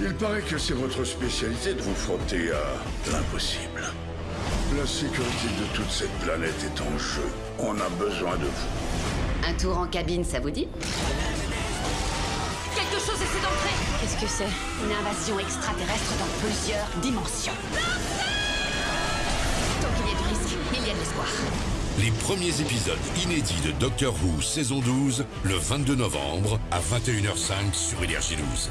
Il paraît que c'est votre spécialité de vous frotter à l'impossible. La sécurité de toute cette planète est en jeu. On a besoin de vous. Un tour en cabine, ça vous dit? Quelque chose essaie d'entrer Qu'est-ce que c'est? Une invasion extraterrestre dans plusieurs dimensions. Tant qu'il y a du risque, il y a de l'espoir. Les premiers épisodes inédits de Doctor Who saison 12, le 22 novembre à 21h05 sur Énergie 12.